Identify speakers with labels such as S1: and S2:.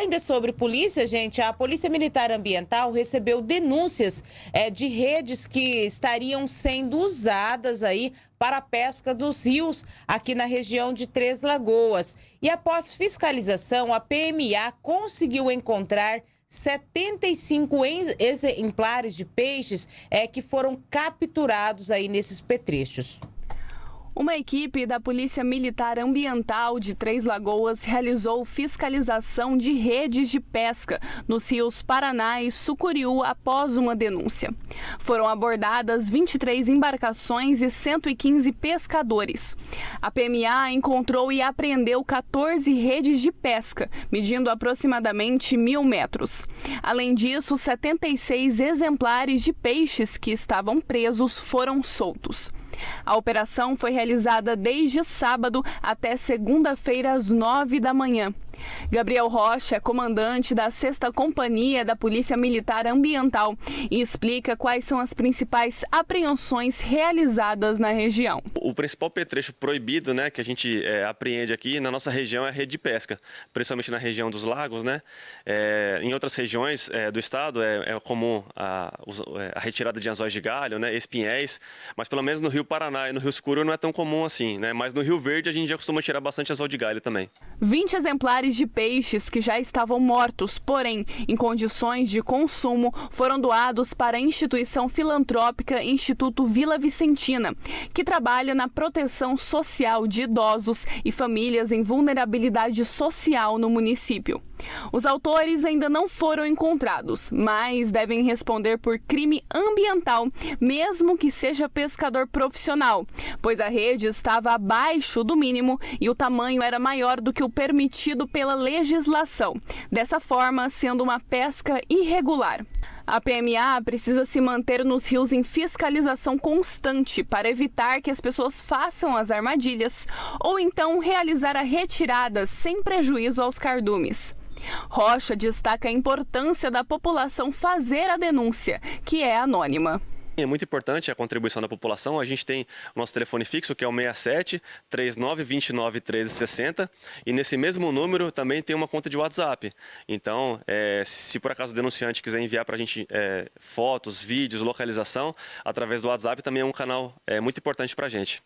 S1: Ainda sobre polícia, gente, a Polícia Militar Ambiental recebeu denúncias é, de redes que estariam sendo usadas aí para a pesca dos rios aqui na região de Três Lagoas. E após fiscalização, a PMA conseguiu encontrar 75 exemplares de peixes é, que foram capturados aí nesses petrechos.
S2: Uma equipe da Polícia Militar Ambiental de Três Lagoas realizou fiscalização de redes de pesca nos rios Paraná e Sucuriú após uma denúncia. Foram abordadas 23 embarcações e 115 pescadores. A PMA encontrou e apreendeu 14 redes de pesca, medindo aproximadamente mil metros. Além disso, 76 exemplares de peixes que estavam presos foram soltos. A operação foi realizada desde sábado até segunda-feira às nove da manhã. Gabriel Rocha é comandante da 6 Companhia da Polícia Militar Ambiental e explica quais são as principais apreensões realizadas na região.
S3: O principal petrecho proibido né, que a gente é, apreende aqui na nossa região é a rede de pesca, principalmente na região dos lagos. Né? É, em outras regiões é, do estado é, é comum a, a, retirada de anzóis de galho, né, espinhéis, mas pelo menos no Rio Paraná e no Rio Escuro não é tão comum assim. Né? Mas no Rio Verde a gente já costuma tirar bastante anzol de galho também.
S2: 20 exemplares de peixes que já estavam mortos, porém em condições de consumo, foram doados para a instituição filantrópica Instituto Vila Vicentina, que trabalha na proteção social de idosos e famílias em vulnerabilidade social no município. Os autores ainda não foram encontrados, mas devem responder por crime ambiental, mesmo que seja pescador profissional, pois a rede estava abaixo do mínimo e o tamanho era maior do que o permitido pela legislação, dessa forma sendo uma pesca irregular. A PMA precisa se manter nos rios em fiscalização constante para evitar que as pessoas façam as armadilhas ou então realizar a retirada sem prejuízo aos cardumes. Rocha destaca a importância da população fazer a denúncia, que é anônima.
S3: É muito importante a contribuição da população. A gente tem o nosso telefone fixo, que é o 67 39 29 1360, e nesse mesmo número também tem uma conta de WhatsApp. Então, é, se por acaso o denunciante quiser enviar para a gente é, fotos, vídeos, localização, através do WhatsApp também é um canal é, muito importante para a gente.